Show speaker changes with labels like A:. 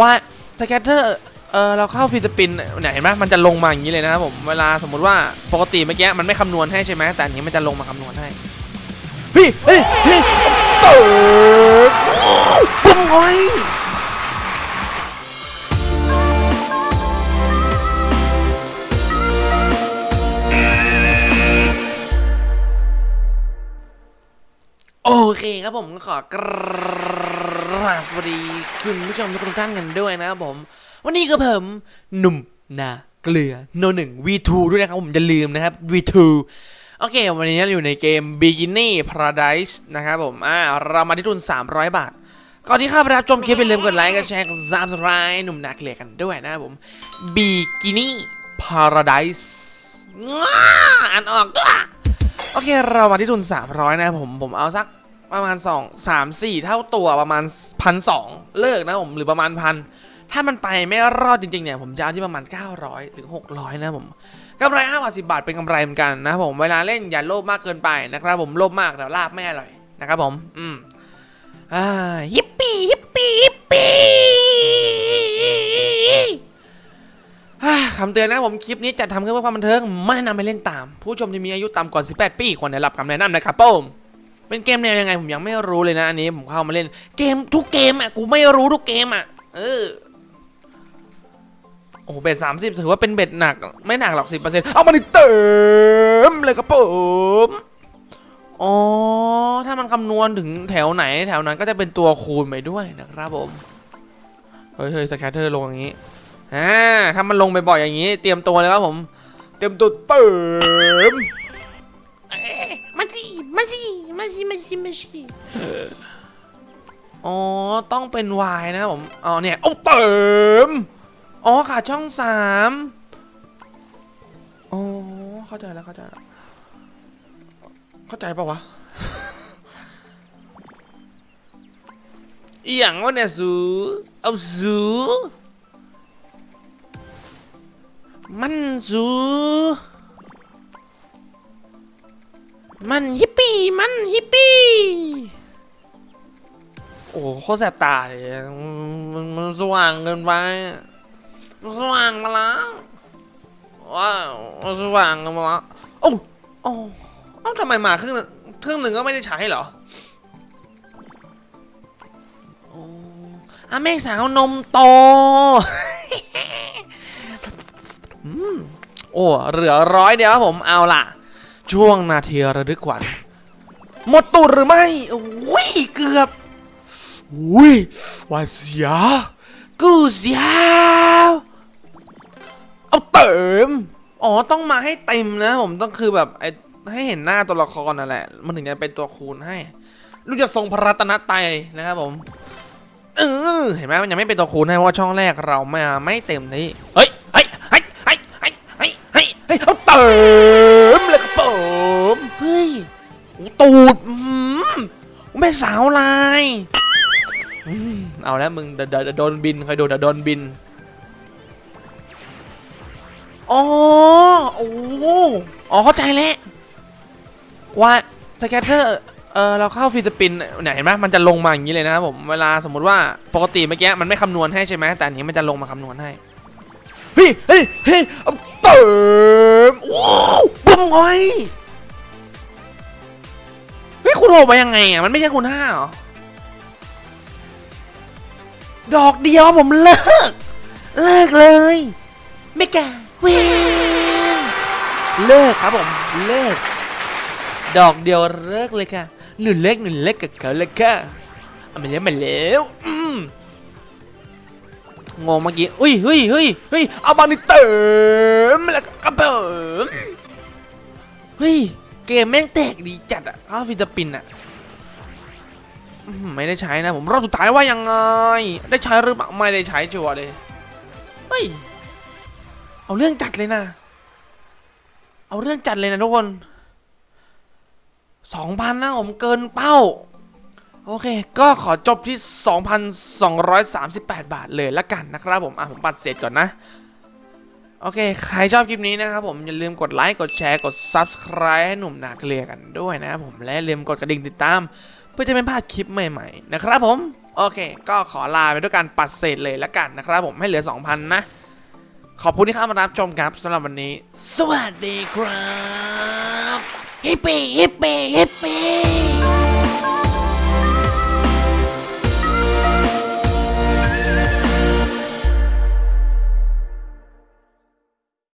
A: ว่าสแกตเตอร์เออเราเข้าฟิสปินเนี่ยเห็นไหมมันจะลงมาอย่างนี้เลยนะครับผมเวลาสมมติว่าปกติเมื่อกี้มันไม่คำนวณให้ใช่ไหมแต่อันนี้มันจะลงมาคำนวณให้เฮ้ยเฮ้ยเฮ้ยเปิดปุ้งไว้โอเคครับผมขอกราสวัสดีคุณผู้ชมทุกท่านกันด้วยนะครับผม วันนี้ก็ผมหนุ่มนาเกลือโนหนึ่ง V2 ด้วยนะครับผมจะลืมนะครับ V2 โอเค วันนี้อยู่ในเกม Bikini Paradise นะครับผมอ่าเรามาที่ทุน 300 บาท ก่อนที่ข้าไปรับชมคลิปอย่าลืมกดไลค์กดแชร์กด subscribe หนุ่มนาเกลือกันด้วยนะครับผม Bikini Paradise อ่านออกด้วยโอเค เรามาที่ทุน 300 นะครับผมผมเอาสัก ประมาณ 2 3 4 เท่าตัวประมาณพันสเลิกนะผมหรือประมาณพันถ้ามันไปไม่รอดจริงๆเนี่ยผมจะเอาที่ประมาณ 900 ถึง 600 นะผมกำไร5บาท10 บาทเป็นกำไรเหมือนกันนะผมเวลาเล่นอย่าโลภมากเกินไปนะครับผมโลภมากแต่ลาบไม่อร่อยนะครับผม อืมอ่ายิปปี้ยิปปี้ยิปปี้คำเตือนนะผมคลิปนี้จัดทำขึ้นเพื่อความบันเทิงไม่แนะนำให้เล่นตาม ผู้ชมที่มีอายุต่ำกว่า 18 ปีควรได้รับคำแนะนำนะครับผม เป็นเกมแนวยังไงผมยังไม่รู้เลยนะอันนี้ผมเข้ามาเล่นเกมทุกเกมอะกูไม่รู้ทุกเกมอะเออโอ้โหเบ็ดสามสิบถือว่าเป็นเบ็ดหนัก ไม่หนักหรอกสิบเปอร์เซ็นต์เอามาดิเติมเลยครับผมอ๋อ ถ้ามันคำนวณถึงแถวไหนแถวนั้นก็จะเป็นตัวคูณไปด้วยนะครับผม เฮ้ยเฮ้ยสแคตเตอร์ลงอย่างนี้อ่าถ้ามันลงบ่อยๆอย่างนี้ เตรียมตัวเลยครับผม เตรียมตัวเติม
B: มาสิมาสิ มาสิมาสิมาสิ
A: อ๋อ ต้องเป็น Y นะครับผม อ๋อ เนี่ยเอาเติม อ๋อขาดช่องสามอ๋อ เข้าใจแล้วเข้าใจแล้ว เข้าใจปะวะอหย่างวะเนี่ยสูเอาสูมันสู มันยิปปี้มันยิปปี้โอ้โหโคตรแสบตาเลยมันมันสว่างเกินไปสว่างมาแล้วว้าวสว่างกันมาแล้วโอ้โอ้เอ้าทำไมมาครึ่งหนึ่งครึ่งหนึ่งก็ไม่ได้ใช้เหรออ้อาแม่สาวนมโตอืมโอ้เหลือร้อยเดียวครับผมเอาล่ะ ช่วงนาทีระลึกขวัญหมดตูดหรือไม่วิ่งเกือบวิ่งวาเสียกูเสียเอาเติมอ๋อต้องมาให้เต็มนะ ผมต้องคือแบบไอให้เห็นหน้าตัวละครนั่นแหละ มันถึงจะเป็นตัวคูณให้รู้จักทรงพระรัตนตไตนะครับผมเออเห็นไหมมันยังไม่เป็นตัวคูณให้เพราะช่องแรกเราม่ไม่เต็มที่เฮ้ยเฮ้ยเฮ้ยเฮ้ยเฮ้ยเฮ้ยเฮ้ยเอาเติม สาวลายอืมเอาแล้วมึงเดี๋ยวเดี๋ยวเดี๋ยวโดนบินใครโดนเดี๋ยวโดนบินอ๋อโอ้อ๋อเข้าใจแล้วว่าสแกตเตอร์เออเราเข้าฟิสปินเนี่ยเห็นไหมมันจะลงมาอย่างนี้เลยนะครับผมเวลาสมมุติว่าปกติเมื่อกี้มันไม่คำนวณให้ใช่ไหมแต่อันนี้มันจะลงมาคำนวณให้เฮ้ยเฮ้ยเฮ้ยเอาเติมว้าวบุ้มไว้ เฮ้ยคุณโหมายังไงอะ มันไม่ใช่คุณห้าเหรอ ดอกเดียวผมเลิก เลิกเลย ไม่กล้าเวเลิกครับผม เลิก ดอกเดียวเลิกเลยค่ะ หนึ่งเล็กหนึ่งเล็กกับเขาเลยค่ะเอามาแล้วมาแล้วงงเมื่อกี้ อุ้ยเฮ้ยเฮ้ยเฮ้ยเอาบอลนี่เติมแล้วก็กระเบิมเฮ้ย เกมแม่งแตกดีจัดอะเข้าฟิลิปปินอะไม่ได้ใช้นะผมรอบสุดท้ายว่ายังไง ได้ใช้หรือเปล่าไม่ได้ใช้ชัวร์เลยเฮ้ยเอาเรื่องจัดเลยนะ เอาเรื่องจัดเลยนะทุกคนสองพันนะผมเกินเป้า โอเค ก็ขอจบที่ 2,238 บาทเลยละกันนะครับผม อะ ผมปัดเสร็จก่อนนะ โอเค ใครชอบคลิปนี้นะครับผมอย่าลืมกดไลค์กดแชร์กด Subscribe ให้หนุ่มนาเกลียกันด้วยนะครับผมและลืมกดกระดิ่งติดตาม เพื่อจะไม่พลาดคลิปใหม่ๆ นะครับผม โอเค ก็ขอลาไปด้วยการปัดเศษเลยละกันนะครับผมให้เหลือ 2,000 นะ ขอบคุณที่เข้ามารับชมครับสำหรับวันนี้ สวัสดีครับ
B: ฮิปปี้ฮิปปี้ฮิปปี้